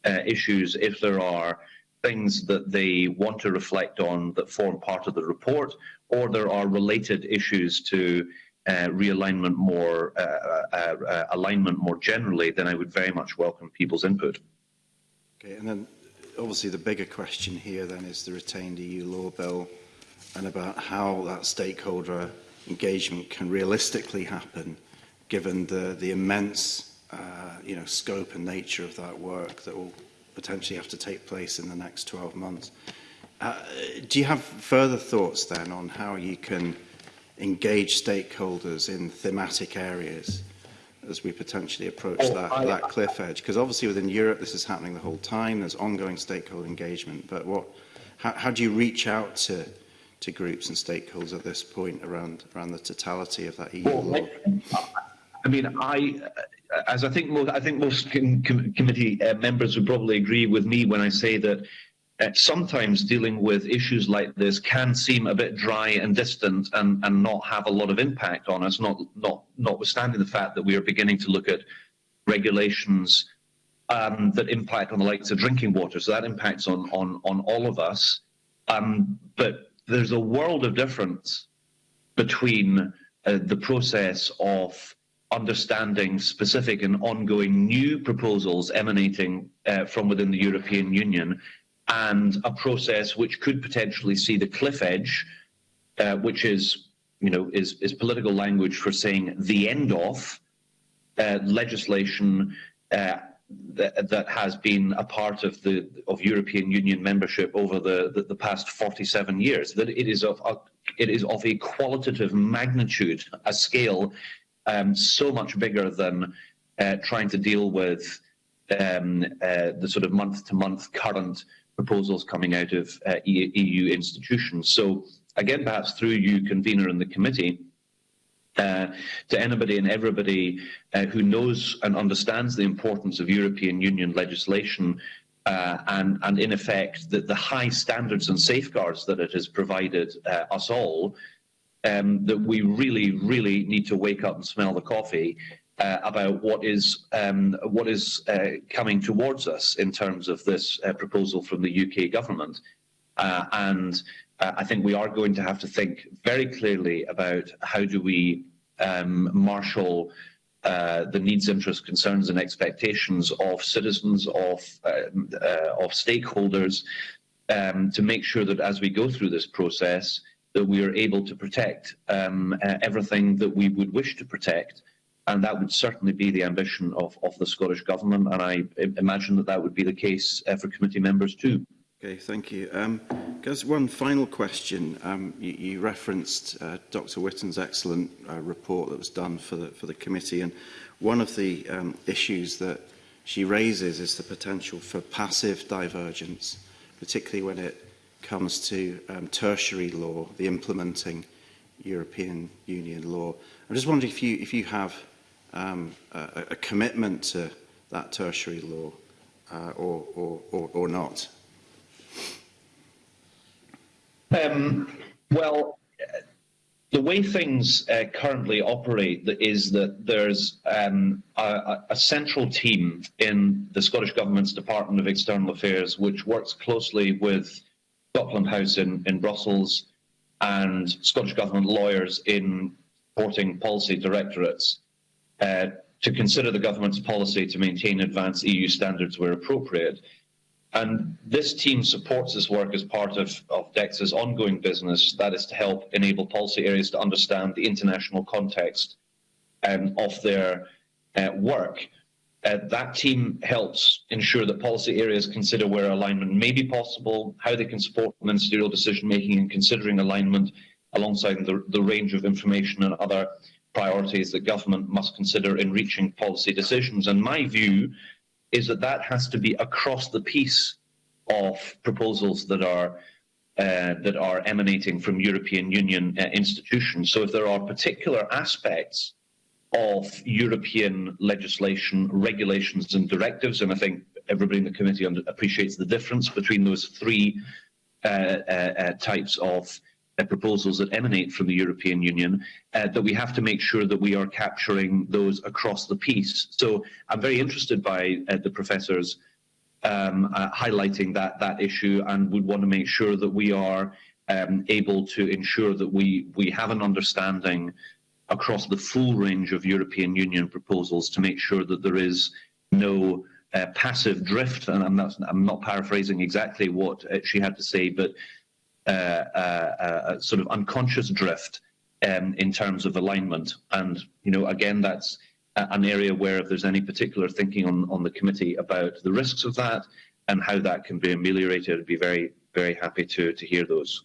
uh, issues, if there are things that they want to reflect on that form part of the report, or there are related issues to uh, realignment more, uh, uh, uh, alignment more generally, then I would very much welcome people's input. Okay, and then obviously the bigger question here then is the retained EU law bill and about how that stakeholder engagement can realistically happen given the, the immense uh, you know, scope and nature of that work that will potentially have to take place in the next 12 months. Uh, do you have further thoughts then on how you can engage stakeholders in thematic areas as we potentially approach oh, that, that cliff edge? Because obviously within Europe this is happening the whole time, there's ongoing stakeholder engagement, but what, how, how do you reach out to to groups and stakeholders at this point around, around the totality of that EU well, law? I mean, I, as I think most, I think most com com committee uh, members would probably agree with me when I say that uh, sometimes dealing with issues like this can seem a bit dry and distant and, and not have a lot of impact on us, not, not, notwithstanding the fact that we are beginning to look at regulations um, that impact on the likes of drinking water. So that impacts on, on, on all of us. Um, but there's a world of difference between uh, the process of understanding specific and ongoing new proposals emanating uh, from within the European Union and a process which could potentially see the cliff edge, uh, which is, you know, is, is political language for saying the end of uh, legislation uh, that, that has been a part of the of European Union membership over the, the, the past 47 years. That it is of a, it is of a qualitative magnitude, a scale um, so much bigger than uh, trying to deal with um, uh, the sort of month-to-month -month current proposals coming out of uh, EU institutions. So again, perhaps through you, convener in the committee, uh, to anybody and everybody uh, who knows and understands the importance of European Union legislation uh, and, and in effect the, the high standards and safeguards that it has provided uh, us all, um, that we really, really need to wake up and smell the coffee uh, about what is um, what is coming towards us in terms of this proposal from the UK government. Uh, and uh, I think we are going to have to think very clearly about how do we um, marshal uh, the needs, interests, concerns and expectations of citizens, of, of stakeholders, um, to make sure that as we go through this process, that we are able to protect um, everything that we would wish to protect and that would certainly be the ambition of, of the Scottish Government, and I imagine that that would be the case uh, for committee members too. Okay, thank you. Um, just one final question. Um, you, you referenced uh, Dr. Witten's excellent uh, report that was done for the, for the committee, and one of the um, issues that she raises is the potential for passive divergence, particularly when it comes to um, tertiary law, the implementing European Union law. I'm just wondering if you, if you have um, a, a commitment to that tertiary law uh, or, or, or, or not. Um, well, the way things uh, currently operate is that there's um, a, a central team in the Scottish Government's Department of External Affairs which works closely with Scotland House in, in Brussels and Scottish Government lawyers in supporting policy directorates. Uh, to consider the government's policy to maintain advanced EU standards where appropriate. And this team supports this work as part of, of DEXA's ongoing business, that is to help enable policy areas to understand the international context um, of their uh, work. Uh, that team helps ensure that policy areas consider where alignment may be possible, how they can support ministerial decision making in considering alignment alongside the, the range of information and other priorities that government must consider in reaching policy decisions. And my view is that that has to be across the piece of proposals that are uh, that are emanating from European Union uh, institutions. So if there are particular aspects of European legislation, regulations and directives, and I think everybody in the committee appreciates the difference between those three uh, uh, uh types of uh, proposals that emanate from the European Union, uh, that we have to make sure that we are capturing those across the piece. So I'm very interested by uh, the professors um, uh, highlighting that, that issue and would want to make sure that we are um, able to ensure that we, we have an understanding across the full range of European Union proposals to make sure that there is no uh, passive drift, and I'm not, I'm not paraphrasing exactly what uh, she had to say, but Uh, uh, uh, sort of unconscious drift um, in terms of alignment. And you know, again, that's an area where if there's any particular thinking on, on the committee about the risks of that and how that can be ameliorated, I'd be very, very happy to, to hear those.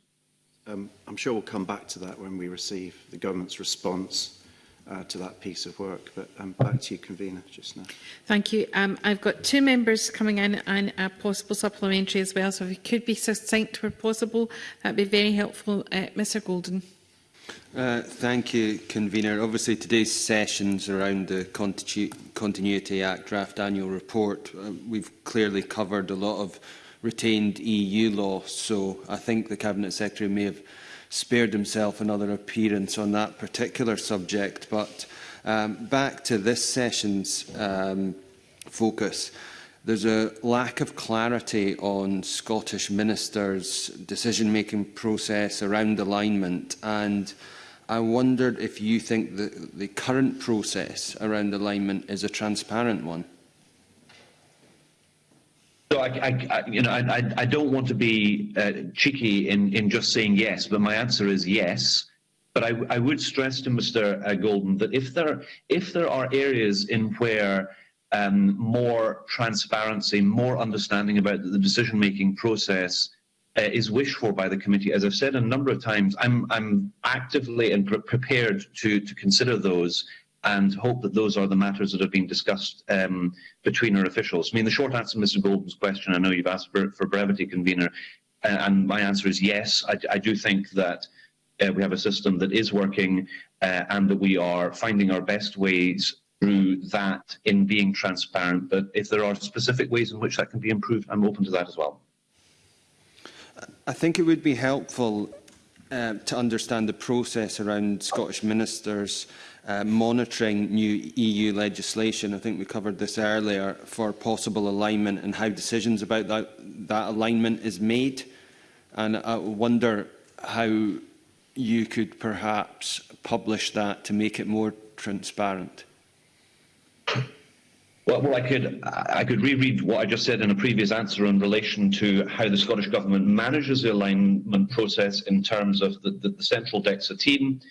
Um, I'm sure we'll come back to that when we receive the government's response uh, to that piece of work. But um, back to you, Convener, just now. Thank you. Um, I've got two members coming in and a possible supplementary as well, so if you could be succinct where possible, that'd be very helpful. Uh, Mr Golden. Uh, thank you, Convener. Obviously, today's sessions around the Continu Continuity Act draft annual report, uh, we've clearly covered a lot of retained EU law, so I think the Cabinet Secretary may have spared himself another appearance on that particular subject. But um, back to this session's um, focus. There's a lack of clarity on Scottish ministers' decision-making process around alignment, and I wondered if you think that the current process around alignment is a transparent one. I, I, you know, I, I don't want to be uh, cheeky in, in just saying yes, but my answer is yes. But I, I would stress to Mr. Uh, Golden that if there if there are areas in where um, more transparency, more understanding about the decision-making process uh, is wished for by the committee. As I've said a number of times, I'm, I'm actively and pre prepared to, to consider those and hope that those are the matters that have been discussed um, between our officials. I mean, the short answer to Mr Golden's question, I know you've asked for, for brevity, Convener, uh, and my answer is yes. I, I do think that uh, we have a system that is working uh, and that we are finding our best ways through that in being transparent. But if there are specific ways in which that can be improved, I'm open to that as well. I think it would be helpful uh, to understand the process around Scottish ministers' uh, monitoring new EU legislation. I think we covered this earlier for possible alignment and how decisions about that, that alignment is made. And I wonder how you could perhaps publish that to make it more transparent. Well, well, I could I could reread what I just said in a previous answer in relation to how the Scottish Government manages the alignment process in terms of the, the, the central DEXA team,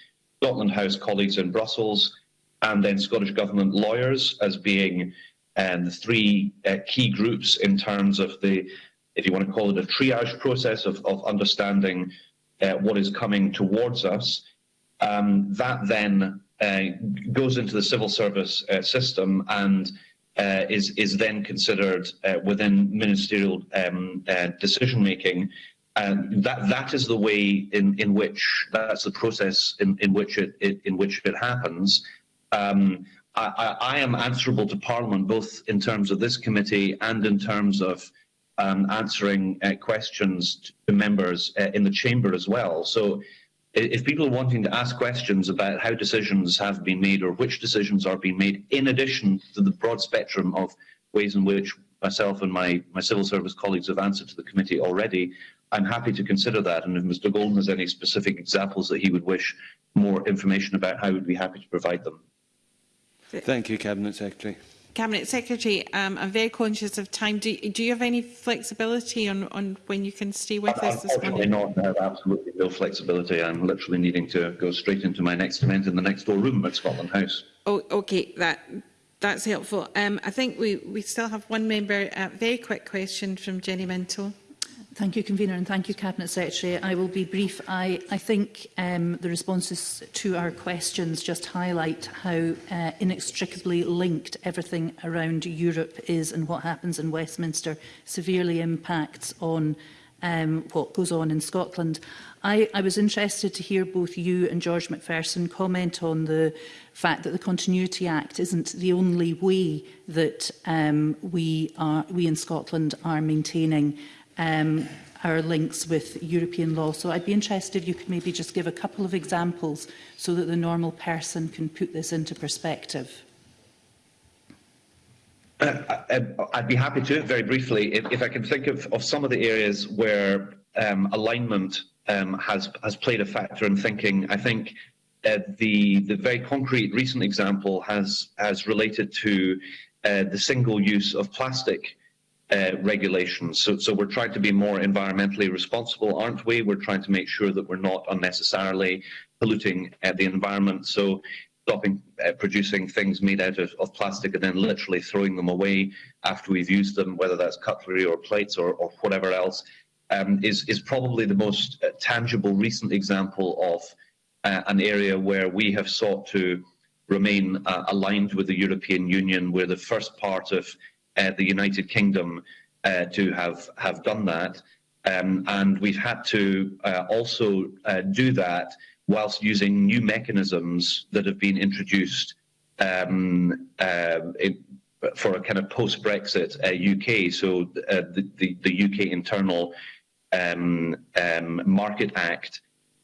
Scotland House colleagues in Brussels, and then Scottish Government lawyers as being um, the three uh, key groups in terms of the, if you want to call it a triage process of, of understanding uh, what is coming towards us. Um, that then uh, goes into the civil service uh, system and uh, is is then considered uh, within ministerial um, decision making. And that that is the way in, in which that's the process in, in which it, it in which it happens. Um, I, I, am answerable to Parliament both in terms of this committee and in terms of um, answering uh, questions to members uh, in the chamber as well. So if people are wanting to ask questions about how decisions have been made or which decisions are being made, in addition to the broad spectrum of ways in which myself and my, my civil service colleagues have answered to the committee already, I'm happy to consider that. And if Mr. Golden has any specific examples that he would wish more information about, I would be happy to provide them. Thank you, Cabinet Secretary. Cabinet Secretary, um, I'm very conscious of time. Do, do you have any flexibility on, on when you can stay with us this morning? not. I have absolutely no flexibility. I'm literally needing to go straight into my next event in the next door room at Scotland House. Oh, okay. That that's helpful. Um, I think we, we still have one member. Uh, very quick question from Jenny Minto. Thank you, Convener, and thank you, Cabinet Secretary. I will be brief. I, I think um, the responses to our questions just highlight how uh, inextricably linked everything around Europe is and what happens in Westminster severely impacts on um, what goes on in Scotland. I, I was interested to hear both you and George McPherson comment on the fact that the Continuity Act isn't the only way that um, we, are, we in Scotland are maintaining um, our links with European law. So I'd be interested if you could maybe just give a couple of examples so that the normal person can put this into perspective. Uh, uh, uh, I'd be happy to, very briefly, if, if I can think of, of some of the areas where um, alignment um, has, has played a factor in thinking. I think uh, the, the very concrete recent example has, has related to uh, the single use of plastic uh, regulations. So, so we're trying to be more environmentally responsible, aren't we? We're trying to make sure that we're not unnecessarily polluting uh, the environment. So stopping uh, producing things made out of, of, plastic and then literally throwing them away after we've used them, whether that's cutlery or plates or, or whatever else, um, is, is probably the most uh, tangible recent example of uh, an area where we have sought to remain aligned with the European Union. We're the first part of the United Kingdom uh, to have, have done that. Um, and we've had to uh, also uh, do that whilst using new mechanisms that have been introduced um, uh, for a kind of post-Brexit uh, UK. So uh, the, the, the UK internal um, um, Market Act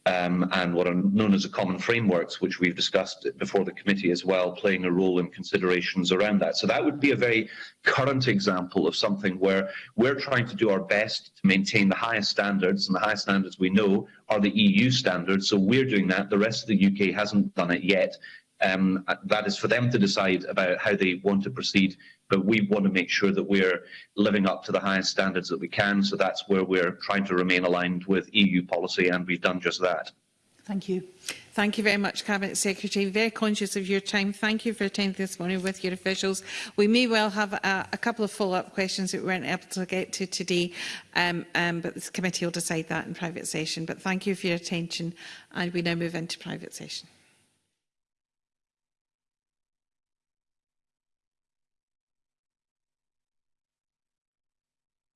um, and what are known as the common frameworks, which we've discussed before the committee as well, playing a role in considerations around that. So that would be a very current example of something where we're trying to do our best to maintain the highest standards, and the highest standards we know are the EU standards. So we're doing that. The rest of the UK hasn't done it yet. Um, that is for them to decide about how they want to proceed, but we want to make sure that we're living up to the highest standards that we can. So that's where we're trying to remain aligned with EU policy, and we've done just that. Thank you. Thank you very much, Cabinet Secretary. Very conscious of your time. Thank you for attending this morning with your officials. We may well have a, a couple of follow-up questions that we weren't able to get to today, um, um, but this committee will decide that in private session. But thank you for your attention, and we now move into private session.